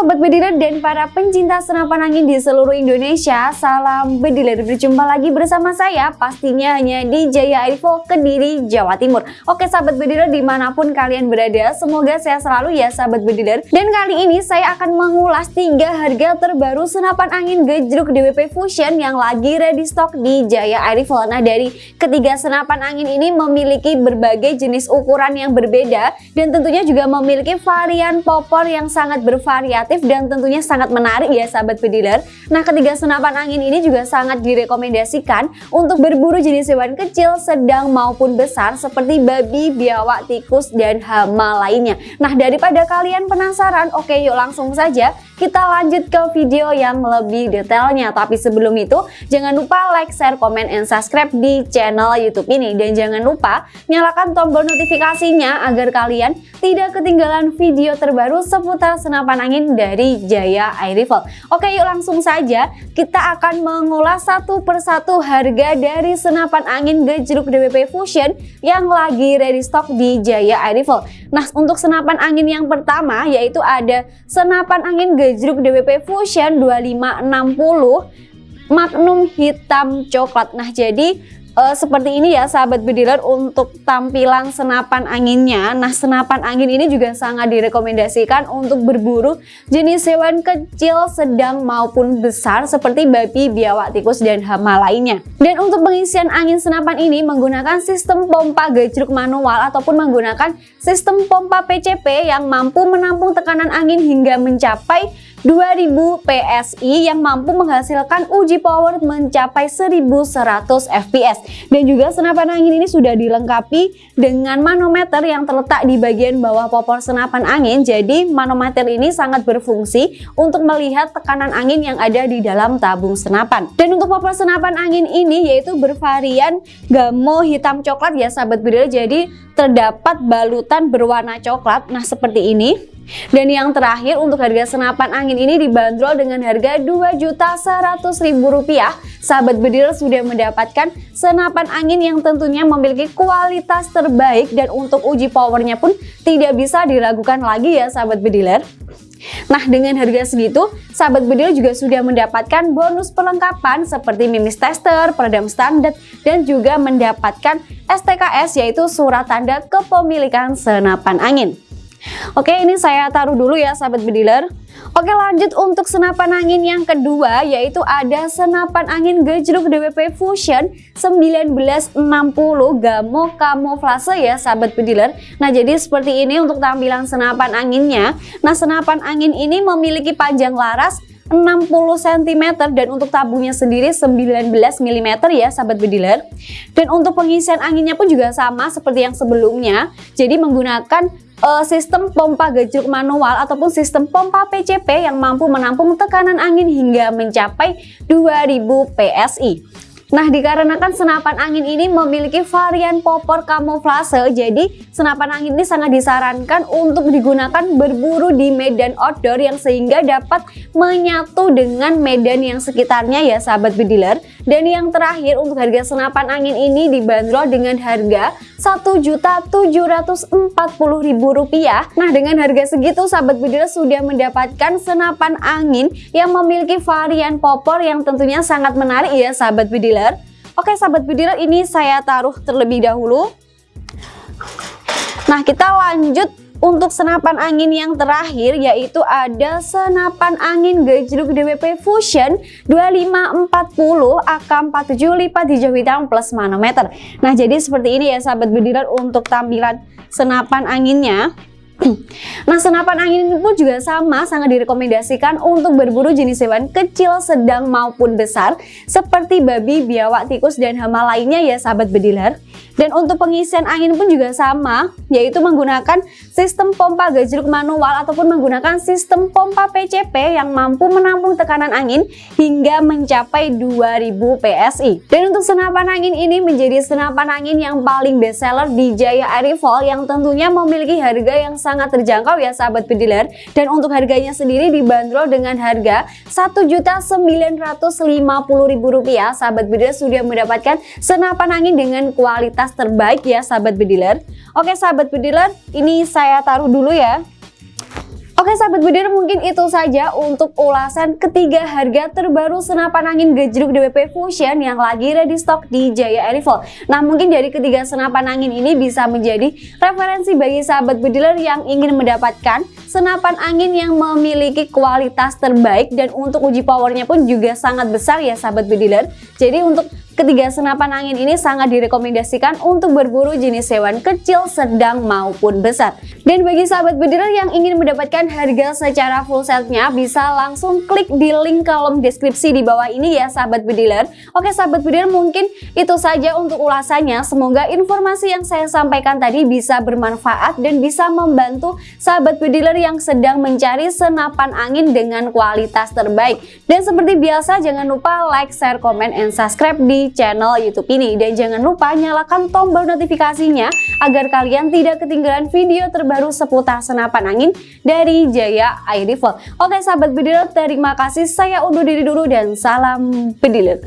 Sobat Bediler dan para pencinta senapan angin di seluruh Indonesia Salam Bediler, berjumpa lagi bersama saya pastinya hanya di Jaya Airfo Kediri, Jawa Timur. Oke Sahabat Bediler di mana pun kalian berada semoga sehat selalu ya Sahabat Bediler Dan kali ini saya akan mengulas tiga harga terbaru senapan angin gejruk DWP Fusion yang lagi ready stock di Jaya Airfo Nah dari ketiga senapan angin ini memiliki berbagai jenis ukuran yang berbeda Dan tentunya juga memiliki varian popor yang sangat bervariasi variatif dan tentunya sangat menarik ya sahabat pediler. Nah ketiga senapan angin ini juga sangat direkomendasikan untuk berburu jenis hewan kecil, sedang maupun besar seperti babi, biawak, tikus, dan hama lainnya. Nah daripada kalian penasaran, oke yuk langsung saja kita lanjut ke video yang lebih detailnya. Tapi sebelum itu jangan lupa like, share, komen, and subscribe di channel YouTube ini. Dan jangan lupa nyalakan tombol notifikasinya agar kalian tidak ketinggalan video terbaru seputar senapan angin dari Jaya Air Rifle. Oke yuk langsung saja kita akan mengulas satu persatu harga dari senapan angin gejruk DWP Fusion yang lagi ready stock di Jaya Air Rifle. Nah untuk senapan angin yang pertama yaitu ada senapan angin gejruk DWP Fusion 2560 Magnum hitam coklat. Nah, jadi uh, seperti ini ya sahabat bediler untuk tampilan senapan anginnya. Nah senapan angin ini juga sangat direkomendasikan untuk berburu jenis hewan kecil sedang maupun besar seperti babi biawak tikus dan hama lainnya. Dan untuk pengisian angin senapan ini menggunakan sistem pompa gejruk manual ataupun menggunakan sistem pompa PCP yang mampu menampung tekanan angin hingga mencapai 2000 PSI yang mampu menghasilkan uji power mencapai 1100 fps dan juga senapan angin ini sudah dilengkapi dengan manometer yang terletak di bagian bawah popor senapan angin. Jadi manometer ini sangat berfungsi untuk melihat tekanan angin yang ada di dalam tabung senapan. Dan untuk popor senapan angin ini yaitu bervarian gamo hitam coklat ya sahabat bedil jadi terdapat balutan berwarna coklat. Nah seperti ini dan yang terakhir untuk harga senapan angin ini dibanderol dengan harga Rp2.100.000. Sahabat bedil sudah mendapatkan senapan angin yang tentunya memiliki kualitas terbaik dan untuk uji powernya pun tidak bisa diragukan lagi ya sahabat bediler. Nah dengan harga segitu, sahabat bedil juga sudah mendapatkan bonus perlengkapan seperti mimis tester, peredam standar, dan juga mendapatkan STKS yaitu surat tanda kepemilikan senapan angin. Oke ini saya taruh dulu ya sahabat bediler. Oke lanjut untuk senapan angin yang kedua yaitu ada senapan angin gejruk DWP Fusion 1960 Gamo Camouflage ya sahabat bediler. Nah jadi seperti ini untuk tampilan senapan anginnya. Nah senapan angin ini memiliki panjang laras 60 cm dan untuk tabungnya sendiri 19 mm ya sahabat bediler dan untuk pengisian anginnya pun juga sama seperti yang sebelumnya jadi menggunakan uh, sistem pompa gejruk manual ataupun sistem pompa PCP yang mampu menampung tekanan angin hingga mencapai 2000 PSI. Nah, dikarenakan senapan angin ini memiliki varian popor kamuflase, jadi senapan angin ini sangat disarankan untuk digunakan berburu di medan outdoor yang sehingga dapat menyatu dengan medan yang sekitarnya ya sahabat bediler. Dan yang terakhir untuk harga senapan angin ini dibanderol dengan harga Rp1.740.000. Nah, dengan harga segitu sahabat bediler sudah mendapatkan senapan angin yang memiliki varian popor yang tentunya sangat menarik ya sahabat bediler Oke sahabat budiler ini saya taruh terlebih dahulu. Nah kita lanjut untuk senapan angin yang terakhir yaitu ada senapan angin gejruk DWP Fusion 2540 AK47 lipat hijau hitam plus manometer. Nah jadi seperti ini ya sahabat budiler untuk tampilan senapan anginnya. Nah senapan angin pun juga sama sangat direkomendasikan untuk berburu jenis hewan kecil, sedang maupun besar seperti babi, biawak, tikus, dan hama lainnya ya sahabat bediler. Dan untuk pengisian angin pun juga sama, yaitu menggunakan sistem pompa gajruk manual ataupun menggunakan sistem pompa PCP yang mampu menampung tekanan angin hingga mencapai 2000 PSI. Dan untuk senapan angin ini menjadi senapan angin yang paling best seller di Jaya Airfall yang tentunya memiliki harga yang sangat terjangkau ya sahabat pediler. Dan untuk harganya sendiri dibanderol dengan harga Rp1.950.000. Sahabat pediler sudah mendapatkan senapan angin dengan kualitas terbaik ya sahabat bediler Oke sahabat bediler ini saya taruh dulu ya Oke sahabat bediler mungkin itu saja untuk ulasan ketiga harga terbaru senapan angin gejruk DWP Fusion yang lagi ready stock di Jaya Airfall. Nah mungkin dari ketiga senapan angin ini bisa menjadi referensi bagi sahabat bediler yang ingin mendapatkan senapan angin yang memiliki kualitas terbaik dan untuk uji powernya pun juga sangat besar ya sahabat bediler. Jadi untuk Ketiga senapan angin ini sangat direkomendasikan untuk berburu jenis hewan kecil, sedang maupun besar. Dan bagi sahabat bediler yang ingin mendapatkan harga secara full setnya bisa langsung klik di link kolom deskripsi di bawah ini ya sahabat bediler. Oke sahabat bediler mungkin itu saja untuk ulasannya. Semoga informasi yang saya sampaikan tadi bisa bermanfaat dan bisa membantu sahabat bediler yang sedang mencari senapan angin dengan kualitas terbaik. Dan seperti biasa jangan lupa like, share, komen, and subscribe di channel YouTube ini. Dan jangan lupa nyalakan tombol notifikasinya agar kalian tidak ketinggalan video terbaru seputar senapan angin dari Jaya Air Rifle. Oke sahabat bediler, terima kasih. Saya undur diri dulu dan salam bediler.